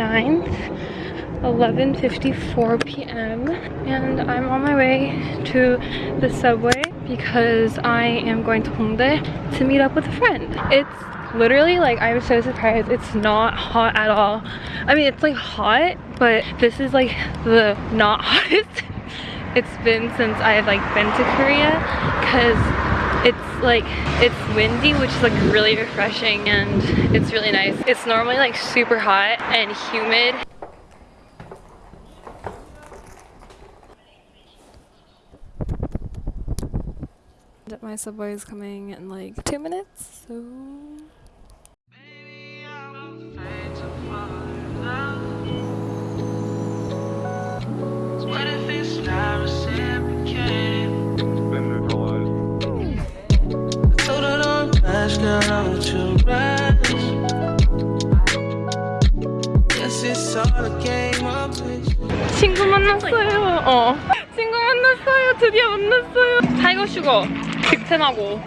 9th, 11.54 p.m. And I'm on my way to the subway because I am going to Hongdae to meet up with a friend. It's literally like I'm so surprised it's not hot at all. I mean it's like hot but this is like the not hottest it's been since I've like been to Korea because it's like it's windy which is like really refreshing and it's really nice. It's normally like super hot and humid. My subway is coming in like two minutes so. What 친구 만났어요. 어. 친구 만났어요. 드디어 만났어요. 타이거 슈거 빅텐하고.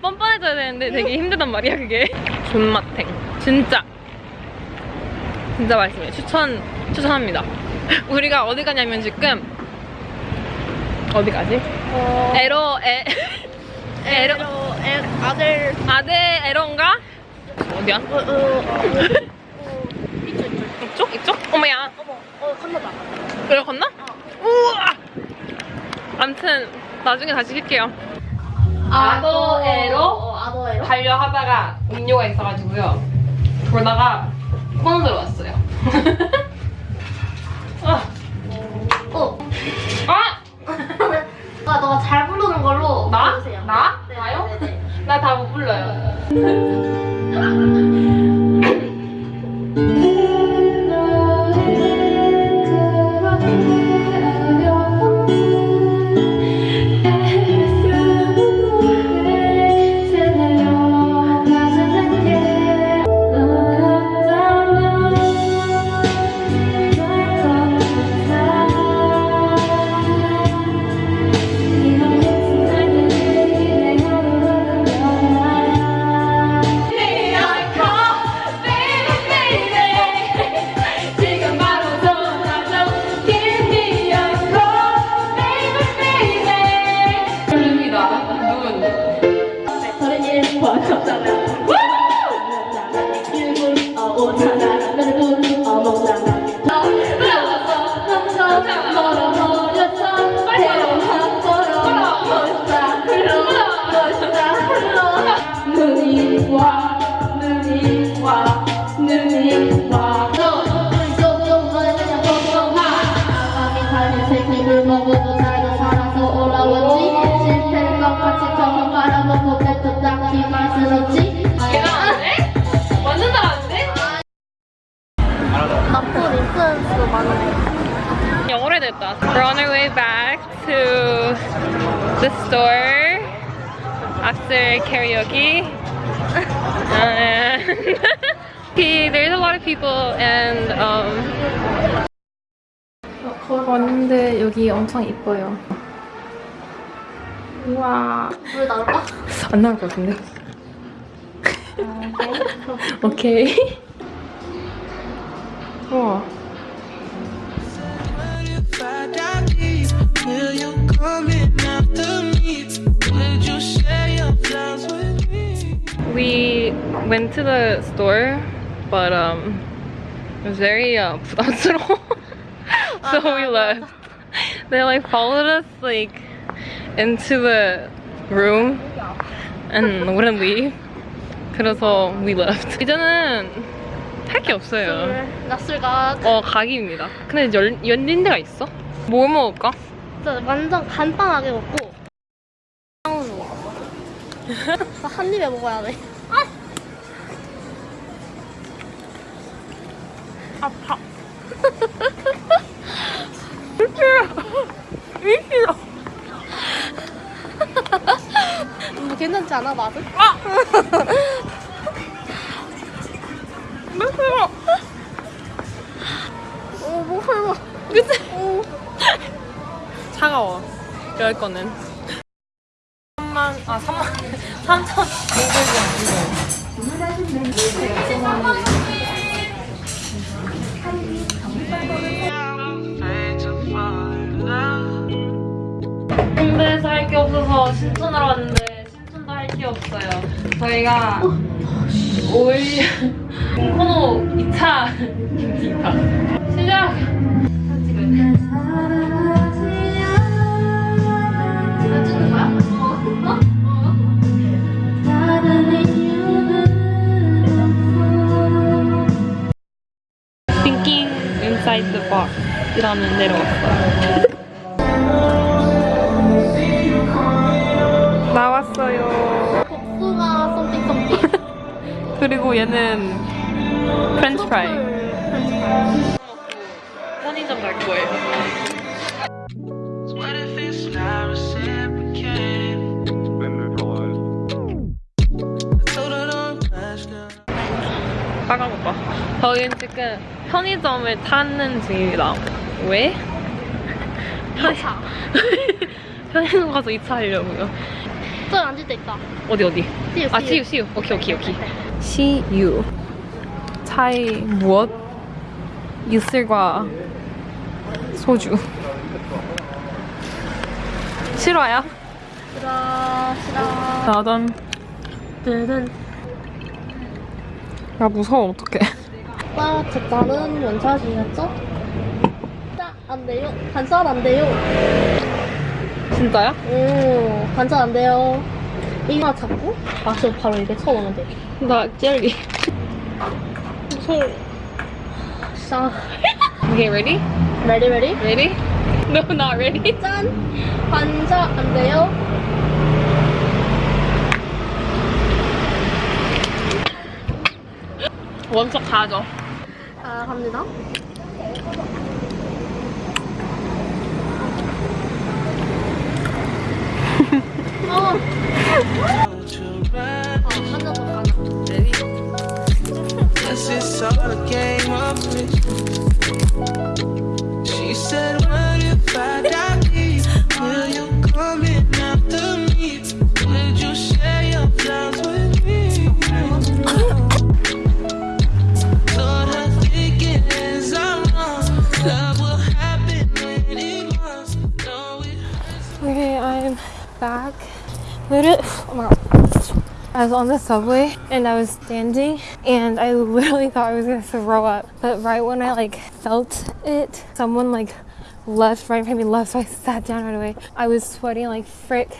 뻔뻔해져야 되는데 되게 힘들단 말이야 그게. 존맛탱. 진짜. 진짜 맛있어요. 추천 추천합니다. 우리가 어디 가냐면 지금 어디 가지? 어, 에로 에 에로 에로, 에, 아들, 아데 에로인가? 어디야? 어, 어, 어, 어, 이쪽, 이쪽. 이쪽? 이쪽? 어머야. 어머, 어, 건너다. 그래 건너? 우와! 암튼 나중에 다시 킬게요. 아도에로 어, 아도에로? 가려 하다가 음료가 있어가지고요. 그러다가 코너 들어왔어요. 아, 어. 아! 아, 너가 잘 부르는 걸로 나? 해주세요. 나? 네, 나요? 네, 네. 나다 못 불러요. Yeah. 가는 새끼를 먹어도 살도 살아서 올라왔지. 실패를 것 같이 저만 바라보고 뱉어 딱히 맛은 없지. 잘하는데? 완전 잘하는데? 나쁜 인플루언스도 많은데. 영어로 해야 되겠다. We're on our way back to the store after karaoke. and Okay, there's a lot of people and um 왔는데 여기 엄청 이뻐요. 우와. 물 나올까? 안 나올 것 같은데. 오케이. 우와. We went to the store, but um, it was very uh, 부담스러워. So we left. They like followed us like into the room and wouldn't leave. 그래서 we left. 이제는 할 게 없어요. 낯설가 어 각입니다. 근데 열, 열린 데가 있어? 뭐 먹을까? 진짜 완전 간단하게 먹고 먹어. 나한 입에 먹어야 돼. 아파. 이기다. 뭐 괜찮지 않아 맛은? 아! 매워. 어, 뭐 설마. 그치? 어. 차가워. 열 거는. 3만, 아, 3만, 3천 500원 이거. Fade to fall in love. 홍대에서 할게 없어서 신촌으로 왔는데 게 없어요. 저희가 5일 코노 2차 2차 시작! Thinking Box이라는 데로 왔어요. 그리고 얘는 프렌치 프라이. 편의점 갈 거예요. So what if it's not reciprocated? I told her don't rush now. 빨간 오빠. 저희는 지금 편의점을 찾는 중입니다. 왜? 이차. 편의점 가서 2차 하려고요. 저 앉을 때 있다. 어디 어디? You, 아 see you. 오케이 오케이 오케이. You. 차에 무엇? 이슬과 소주. 싫어요? 싫어 싫어. 나던. 뜨든. 나 무서워 어떡해. 나 제자는 원샷이었죠? 자, 안 돼요. 반샷 안 돼요. 진짜야? 오, 반샷 안 돼요. 이마 잡고 마셔 바로 이렇게 쳐오면 돼. 나 젤리. 무서워. 자, Okay, ready? ready ready? Ready? No, not ready. 짠! 반샷 안 돼요. 원석 가죠. 자, 갑니다. That's just all a game of I was on the subway and I was standing and I literally thought I was gonna throw up. But right when I like felt it, someone like left right behind me left, so I sat down right away. I was sweating like frick.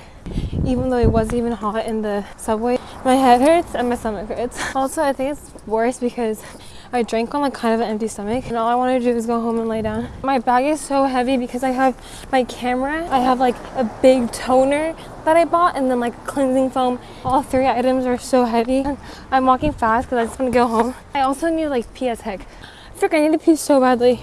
Even though it wasn't even hot in the subway, my head hurts and my stomach hurts. Also, I think it's worse because I drank on like kind of an empty stomach and all I wanted to do was go home and lay down. My bag is so heavy because I have my camera, I have like a big toner that I bought and then like cleansing foam. All three items are so heavy. I'm walking fast because I just want to go home. I also need like pee as heck. Frick, I need to pee so badly.